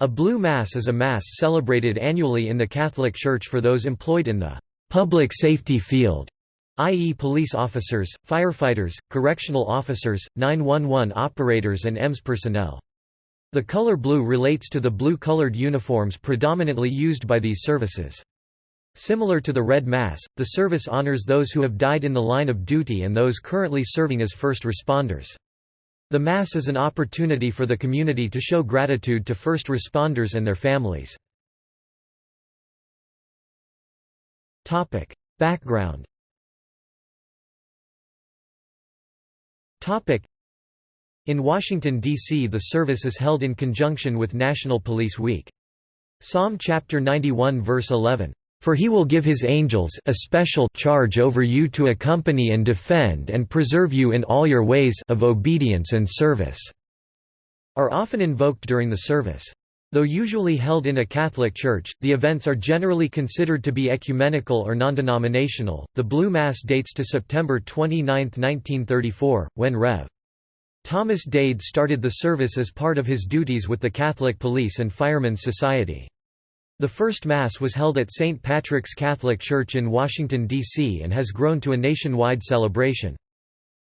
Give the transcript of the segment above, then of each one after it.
A blue Mass is a Mass celebrated annually in the Catholic Church for those employed in the public safety field, i.e. police officers, firefighters, correctional officers, 911 operators and EMS personnel. The color blue relates to the blue-colored uniforms predominantly used by these services. Similar to the Red Mass, the service honors those who have died in the line of duty and those currently serving as first responders. The Mass is an opportunity for the community to show gratitude to first responders and their families. Background In Washington, D.C. the service is held in conjunction with National Police Week. Psalm chapter 91 verse 11, for he will give his angels a special charge over you to accompany and defend and preserve you in all your ways of obedience and service", are often invoked during the service. Though usually held in a Catholic church, the events are generally considered to be ecumenical or non-denominational. The Blue Mass dates to September 29, 1934, when Rev. Thomas Dade started the service as part of his duties with the Catholic Police and Firemen's Society. The first Mass was held at St. Patrick's Catholic Church in Washington, D.C. and has grown to a nationwide celebration.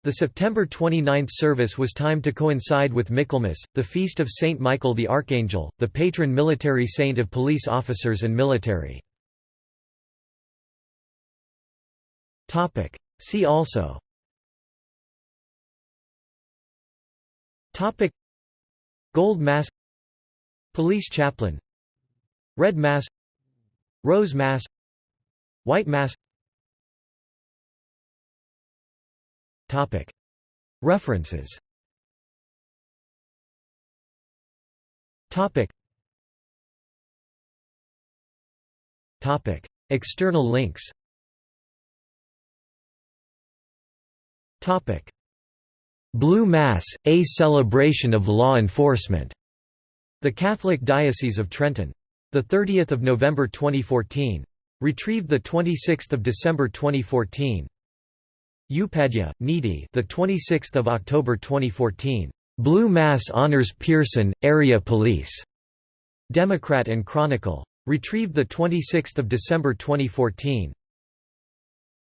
The September 29 service was timed to coincide with Michaelmas, the feast of Saint Michael the Archangel, the patron military saint of police officers and military. See also Gold Mass Police chaplain Red Mass Rose Mass White Mass Topic. References Topic. Topic. External links Topic. Blue Mass, A Celebration of Law Enforcement. The Catholic Diocese of Trenton 30th of November 2014. Retrieved the 26th of December 2014. Upadhyaya, Nidhi, the 26th of October 2014. Blue Mass honors Pierson, Area Police. Democrat and Chronicle. Retrieved the 26th of December 2014.